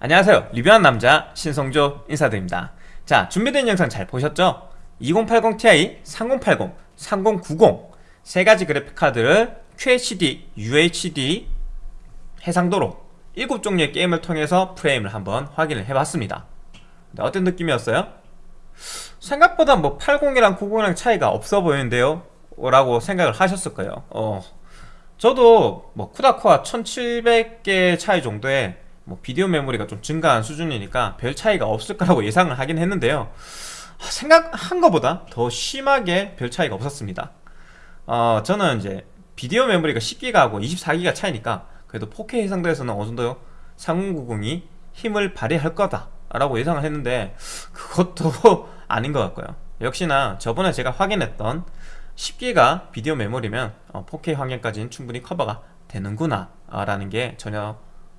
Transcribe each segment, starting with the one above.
안녕하세요 리뷰한 남자 신성조 인사드립니다 자 준비된 영상 잘 보셨죠? 2080ti, 3080, 3090 세 가지 그래픽카드를 QHD, UHD 해상도로 7종류의 게임을 통해서 프레임을 한번 확인을 해봤습니다 어떤 느낌이었어요? 생각보다 뭐 80이랑 90이랑 차이가 없어 보이는데요? 라고 생각을 하셨을 거예요 어, 저도 뭐 쿠다코아 1700개 차이 정도의 뭐 비디오 메모리가 좀 증가한 수준이니까 별 차이가 없을 거라고 예상을 하긴 했는데요. 생각한 것보다 더 심하게 별 차이가 없었습니다. 어, 저는 이제 비디오 메모리가 10기가하고 24기가 차이니까 그래도 4K 해상도에서는 어느 정도 3090이 힘을 발휘할 거다 라고 예상을 했는데 그것도 아닌 것 같고요. 역시나 저번에 제가 확인했던 10기가 비디오 메모리면 4K 어, 화면까지는 충분히 커버가 되는구나 라는 게 전혀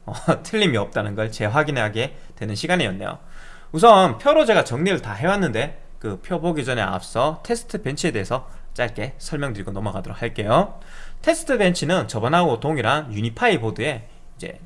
어, 틀림이 없다는 걸 재확인하게 되는 시간이었네요. 우선 표로 제가 정리를 다 해왔는데 그 표 보기 전에 앞서 test bench에 대해서 짧게 설명드리고 넘어가도록 할게요. test bench는 저번하고 동일한 유니파이 보드에 이제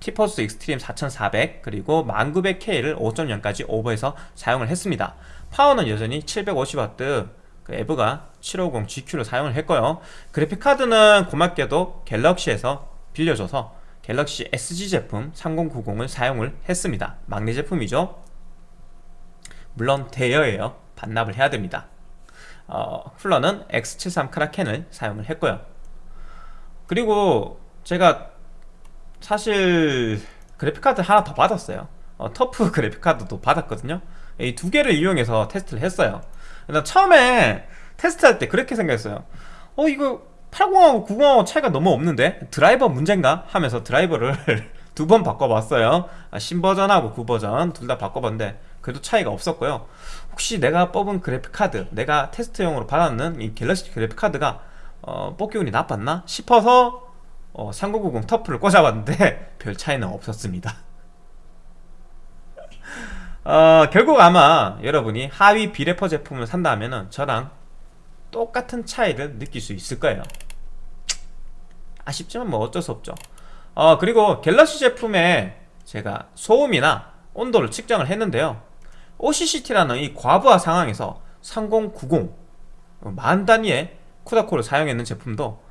티포스 익스트림 4400 그리고 10900K를 5.0까지 오버해서 사용을 했습니다. 파워는 여전히 750W 그 에브가 750GQ를 사용을 했고요. 그래픽카드는 고맙게도 갤럭시에서 빌려줘서 갤럭시 SG 제품 3090을 사용을 했습니다. 막내 제품이죠. 물론 대여예요. 반납을 해야 됩니다. 어, 쿨러는 X73 크라켄을 사용을 했고요. 그리고 제가 사실 그래픽카드 하나 더 받았어요. 어, 터프 그래픽카드도 받았거든요. 이 두 개를 이용해서 테스트를 했어요. 처음에 테스트할 때 그렇게 생각했어요. 어 이거 80하고 90하고 차이가 너무 없는데? 드라이버 문제인가? 하면서 드라이버를 두 번 바꿔봤어요. 아, 신버전하고 구버전 둘 다 바꿔봤는데 그래도 차이가 없었고요. 혹시 내가 뽑은 그래픽카드 내가 테스트용으로 받았는 이 갤럭시 그래픽카드가 어, 뽑기 운이 나빴나? 싶어서 어, 3990 터프를 꽂아봤는데 별 차이는 없었습니다. 어, 결국 아마 여러분이 하위 비레퍼 제품을 산다 면 저랑 똑같은 차이를 느낄 수 있을 거예요. 아쉽지만 뭐 어쩔 수 없죠. 어 그리고 갤럭시 제품에 제가 소음이나 온도를 측정을 했는데요. OCCT라는 이 과부하 상황에서 3090 만 단위의 쿠다코를 사용했는 제품도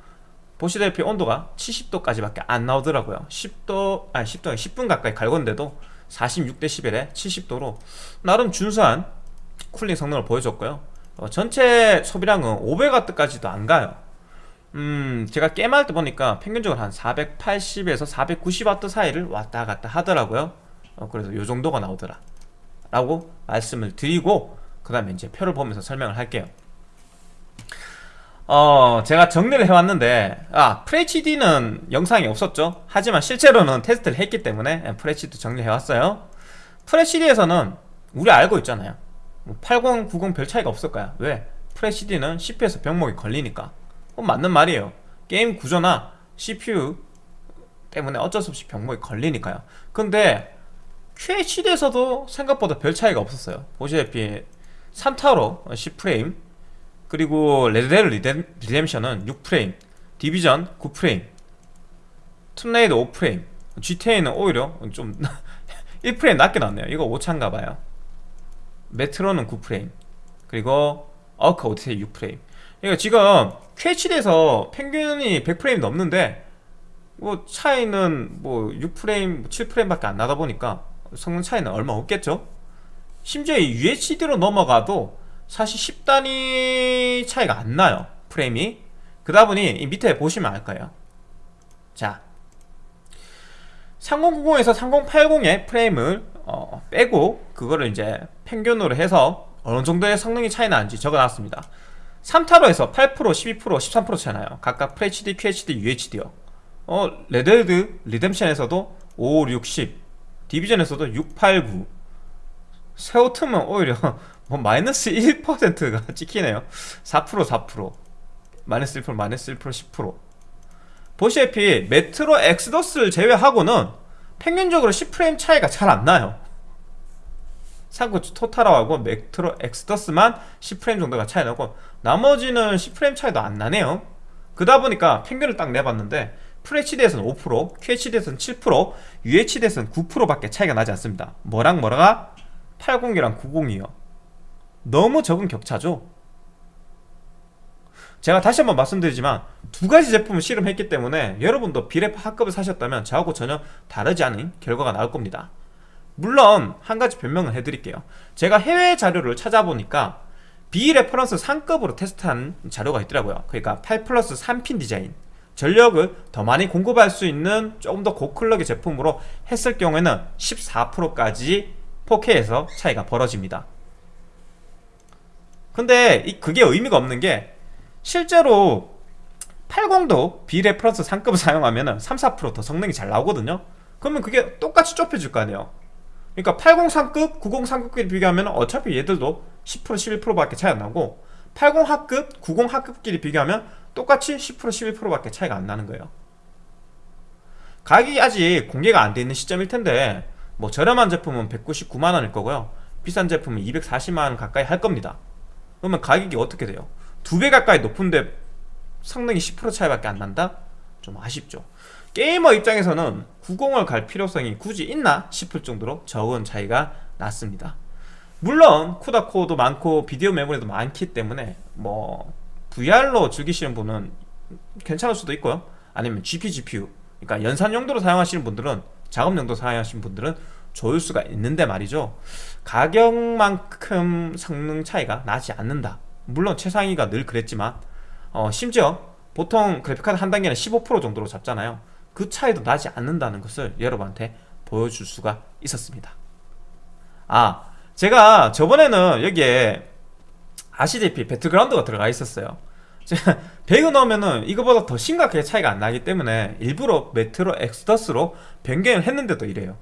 보시다시피 온도가 70도까지 밖에 안 나오더라고요. 10도 아니 10도 10분 가까이 갈궜는데도 46dB에 70도로 나름 준수한 쿨링 성능을 보여줬고요 어, 전체 소비량은 500W까지도 안 가요. 음 제가 게임할 때 보니까 평균적으로 한 480에서 490W 사이를 왔다 갔다 하더라고요. 어, 그래서 요 정도가 나오더라. 라고 말씀을 드리고 그 다음에 이제 표를 보면서 설명을 할게요. 어 제가 정리를 해왔는데 아 FHD는 영상이 없었죠. 하지만 실제로는 테스트를 했기 때문에 FHD 정리해왔어요. FHD에서는 우리 알고 있잖아요 80, 90 별 차이가 없을 거야. 왜? FHD는 CPU에서 병목이 걸리니까. 어, 맞는 말이에요. 게임 구조나 CPU 때문에 어쩔 수 없이 병목이 걸리니까요. 근데 QHD에서도 생각보다 별 차이가 없었어요. 보시다시피 3타로 10프레임 그리고 레드 데드 리뎀, 리뎀션은 6프레임 디비전 9프레임 툼레이더 5프레임 GTA는 오히려 좀 1프레임 낮게 나왔네요. 이거 오차인가봐요 메트로는 9프레임 그리고 어크 오디세이 6프레임. 그러니까 지금 QHD에서 평균이 100프레임 넘는데 뭐 차이는 뭐 6프레임, 7프레임밖에 안 나다 보니까 성능 차이는 얼마 없겠죠? 심지어 UHD로 넘어가도 사실 10단위 차이가 안 나요 프레임이. 그러다 보니 이 밑에 보시면 알 거예요. 자 3090에서 3080의 프레임을 어, 빼고 그거를 이제 평균으로 해서 어느 정도의 성능이 차이 나는지 적어놨습니다. 삼탈워에서 8%, 12%, 13% 차이 나요. 각각 FHD, QHD, UHD요. 어, 레드 데드 리뎀션에서도 5, 6, 10 디비전에서도 6, 8, 9 섀오툼은 오히려 뭐 마이너스 1%가 찍히네요. 4% 4% 마이너스 1% 마이너스 1% 10% 보시다시피 메트로 엑소더스를 제외하고는 평균적으로 10프레임 차이가 잘 안 나요 상구 토탈하고 메트로 엑스더스만 10프레임 정도가 차이 나고 나머지는 10프레임 차이도 안 나네요 그러다 보니까 평균을 딱 내봤는데 FHD에서는 5%, QHD에서는 7%, UHD에서는 9%밖에 차이가 나지 않습니다. 뭐랑 뭐가 80이랑 90이요. 너무 적은 격차죠. 제가 다시 한번 말씀드리지만 두 가지 제품을 실험했기 때문에 여러분도 비레파 합급을 사셨다면 저하고 전혀 다르지 않은 결과가 나올 겁니다. 물론 한 가지 변명을 해드릴게요. 제가 해외 자료를 찾아보니까 비reference 상급으로 테스트한 자료가 있더라고요. 그러니까 8 플러스 3핀 디자인 전력을 더 많이 공급할 수 있는 조금 더 고클럭의 제품으로 했을 경우에는 14%까지 4K에서 차이가 벌어집니다. 근데 이- 그게 의미가 없는 게 실제로 80도 비reference 상급을 사용하면 3, 4%더 성능이 잘 나오거든요. 그러면 그게 똑같이 좁혀질 거 아니에요. 그러니까 80 상급, 90 상급끼리 비교하면 어차피 얘들도 10% 11%밖에 차이 안 나고 80 하급, 90 하급끼리 비교하면 똑같이 10% 11%밖에 차이가 안 나는 거예요. 가격이 아직 공개가 안 돼 있는 시점일 텐데 뭐 저렴한 제품은 199만 원일 거고요. 비싼 제품은 240만 원 가까이 할 겁니다. 그러면 가격이 어떻게 돼요? 두 배 가까이 높은데 성능이 10% 차이밖에 안 난다? 좀 아쉽죠. 게이머 입장에서는 90을 갈 필요성이 굳이 있나 싶을 정도로 적은 차이가 났습니다. 물론 쿠다 코어도 많고 비디오 메모리도 많기 때문에 뭐 VR로 즐기시는 분은 괜찮을 수도 있고요. 아니면 GP, GPU 그러니까 연산 용도로 사용하시는 분들은 작업 용도 사용하시는 분들은 좋을 수가 있는데 말이죠. 가격만큼 성능 차이가 나지 않는다. 물론 최상위가 늘 그랬지만 어, 심지어 보통 그래픽카드 한 단계는 15% 정도로 잡잖아요. 그 차이도 나지 않는다는 것을 여러분한테 보여줄 수가 있었습니다. 아, 제가 저번에는 여기에 아시다시피 배틀그라운드가 들어가 있었어요. 배그 넣으면은 이거보다 더 심각하게 차이가 안 나기 때문에 일부러 메트로 엑스더스로 변경을 했는데도 이래요.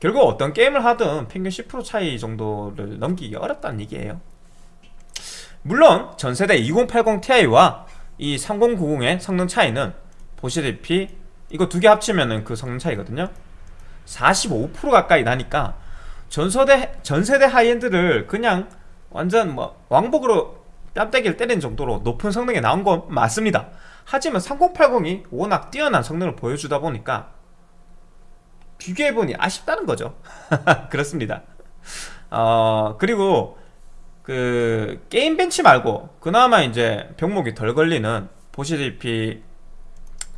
결국 어떤 게임을 하든 평균 10% 차이 정도를 넘기기 어렵다는 얘기예요. 물론 전세대 2080 Ti와 이 3090의 성능 차이는 보시다시피 이거 두 개 합치면은 그 성능 차이거든요. 45% 가까이 나니까 전세대 전세대 high-end를 그냥 완전 뭐 왕복으로 뺨때기를 때리는 정도로 높은 성능이 나온 건 맞습니다. 하지만 3080이 워낙 뛰어난 성능을 보여주다 보니까 비교해보니 아쉽다는 거죠. 그렇습니다. 어, 그리고 그 게임 벤치 말고 그나마 이제 병목이 덜 걸리는 보시다시피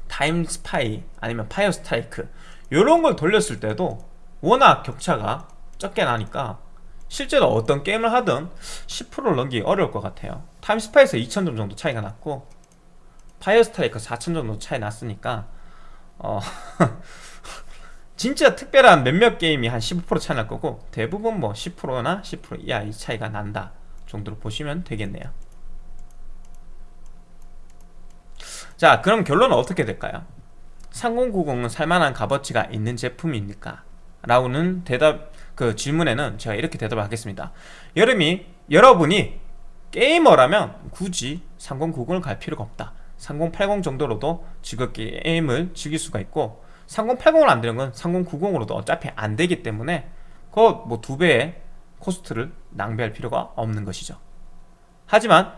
Time Spy 아니면 Fire Strike 요런 걸 돌렸을 때도 워낙 격차가 적게 나니까 실제로 어떤 게임을 하든 10%를 넘기기 어려울 것 같아요 Time Spy에서 2000점 정도 차이가 났고 Fire Strike 4000 정도 차이 났으니까 어 진짜 특별한 몇몇 게임이 한 15% 차이 날 거고 대부분 뭐 10%나 10% 이하 이 차이가 난다 정도로 보시면 되겠네요 자 그럼 결론은 어떻게 될까요? 3090은 살만한 값어치가 있는 제품입니까? 라고는 대답 그 질문에는 제가 이렇게 대답을 하겠습니다 여름이 여러분이 게이머라면 굳이 3090을 갈 필요가 없다 3080 정도로도 즐겁게 게임을 즐길 수가 있고 3080을 안 되는 건 3090으로도 어차피 안 되기 때문에 그뭐두 배의 코스트를 낭비할 필요가 없는 것이죠. 하지만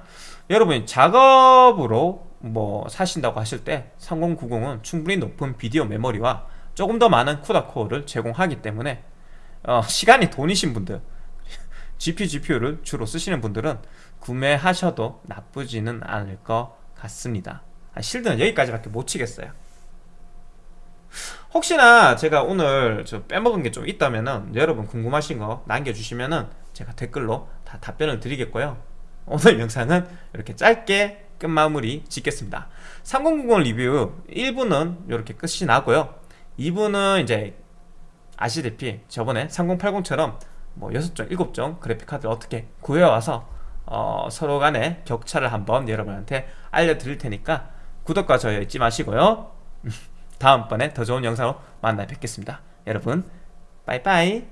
여러분이 작업으로 뭐 사신다고 하실 때 3090은 충분히 높은 비디오 메모리와 조금 더 많은 쿠다 코어를 제공하기 때문에 어, 시간이 돈이신 분들 GPU, GPU를 주로 쓰시는 분들은 구매하셔도 나쁘지는 않을 것 같습니다. 아, 실드는 여기까지밖에 못 치겠어요. 혹시나 제가 오늘 저 빼먹은 게 좀 있다면은 여러분 궁금하신 거 남겨주시면은 제가 댓글로 다 답변을 드리겠고요. 오늘 영상은 이렇게 짧게 끝마무리 짓겠습니다. 3090 리뷰 1부는 이렇게 끝이 나고요. 2부는 이제 아시다시피 저번에 3080처럼 뭐 6종, 7종 그래픽카드를 어떻게 구해와서 어, 서로 간의 격차를 한번 여러분한테 알려드릴 테니까 구독과 좋아요 잊지 마시고요. 다음번에 더 좋은 영상으로 만나 뵙겠습니다. 여러분, 빠이빠이.